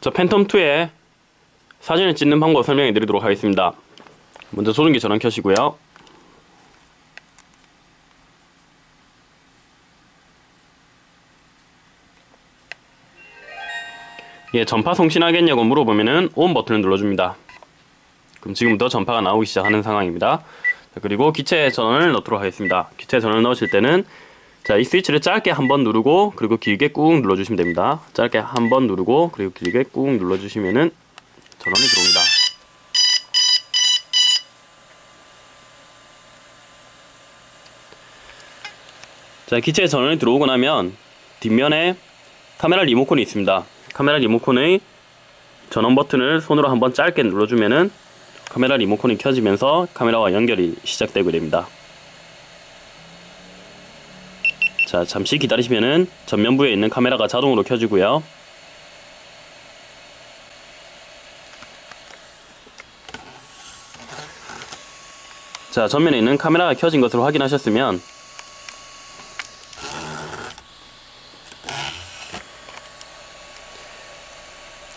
저 팬텀2의 사진을 찍는 방법 설명해 드리도록 하겠습니다. 먼저 조준기 전원 켜시고요. 예, 전파 송신하겠냐고 물어보면은 ON 버튼을 눌러줍니다. 그럼 지금부터 전파가 나오기 시작하는 상황입니다. 자, 그리고 기체 전원을 넣도록 하겠습니다. 기체 전원을 넣으실 때는 자, 이 스위치를 짧게 한 번 누르고 그리고 길게 꾹 눌러주시면 됩니다. 짧게 한 번 누르고 그리고 길게 꾹 눌러주시면은 전원이 들어옵니다. 자, 기체에 전원이 들어오고 나면 뒷면에 카메라 리모컨이 있습니다. 카메라 리모컨의 전원 버튼을 손으로 한번 짧게 눌러주면은 카메라 리모컨이 켜지면서 카메라와 연결이 시작되게 됩니다. 자, 잠시 기다리시면은 전면부에 있는 카메라가 자동으로 켜지고요. 자, 전면에 있는 카메라가 켜진 것을 확인하셨으면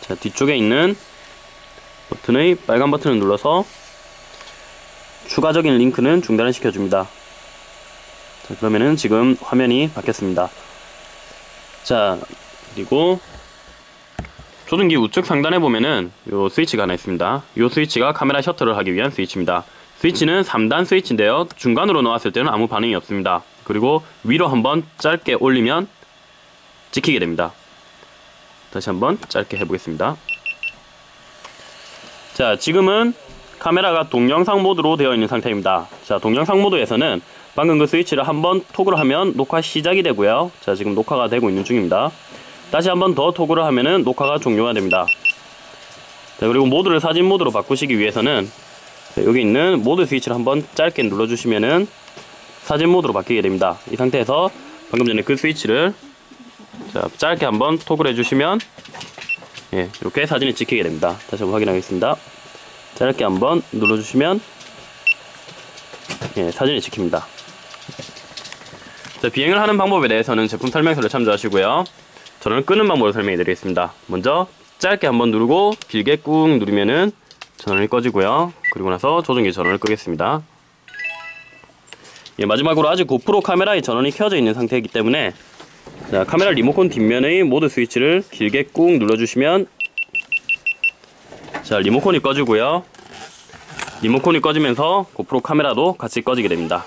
자, 뒤쪽에 있는 버튼의 빨간 버튼을 눌러서 추가적인 링크는 중단을 시켜줍니다. 자, 그러면은 지금 화면이 바뀌었습니다. 자, 그리고 조준기 우측 상단에 보면은 요 스위치가 하나 있습니다. 요 스위치가 카메라 셔터를 하기 위한 스위치입니다. 스위치는 3단 스위치인데요. 중간으로 놓았을 때는 아무 반응이 없습니다. 그리고 위로 한번 짧게 올리면 찍히게 됩니다. 다시 한번 짧게 해보겠습니다. 자, 지금은 카메라가 동영상 모드로 되어 있는 상태입니다. 자, 동영상 모드에서는 방금 그 스위치를 한번 토글을 하면 녹화 시작이 되고요. 자, 지금 녹화가 되고 있는 중입니다. 다시 한번 더 토글을 하면은 녹화가 종료가 됩니다. 자, 그리고 모드를 사진 모드로 바꾸시기 위해서는 여기 있는 모드 스위치를 한번 짧게 눌러주시면은 사진 모드로 바뀌게 됩니다. 이 상태에서 방금 전에 그 스위치를 자, 짧게 한번 토글 해주시면 예, 이렇게 사진이 찍히게 됩니다. 다시 한번 확인하겠습니다. 짧게 한번 눌러주시면 예, 사진이 찍힙니다. 자, 비행을 하는 방법에 대해서는 제품 설명서를 참조하시고요. 저는 끄는 방법을 설명해 드리겠습니다. 먼저 짧게 한번 누르고 길게 꾹 누르면은 전원이 꺼지고요. 그리고 나서 조종기 전원을 끄겠습니다. 예, 마지막으로 아직 고프로 카메라의 전원이 켜져 있는 상태이기 때문에 자, 카메라 리모컨 뒷면의 모드 스위치를 길게 꾹 눌러주시면 자, 리모컨이 꺼지고요. 리모컨이 꺼지면서 고프로 카메라도 같이 꺼지게 됩니다.